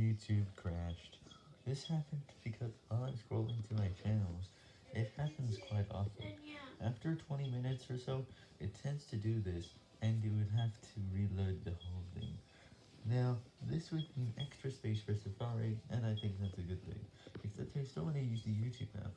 YouTube crashed. This happened because while I'm scrolling to my channels, it happens quite often. After 20 minutes or so, it tends to do this, and you would have to reload the whole thing. Now, this would mean extra space for Safari, and I think that's a good thing, except I still want to use the YouTube app.